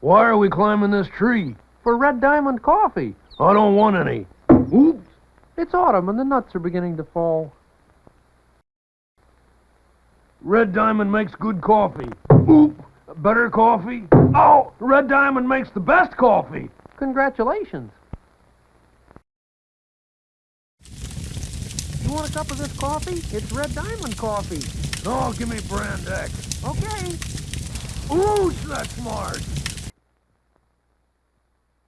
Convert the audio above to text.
Why are we climbing this tree? For Red Diamond coffee. I don't want any. Oops. It's autumn and the nuts are beginning to fall. Red Diamond makes good coffee. Oop. Better coffee. Oh, Red Diamond makes the best coffee. Congratulations. You want a cup of this coffee? It's Red Diamond coffee. Oh, give me brand X. Okay. Ooh, that's smart.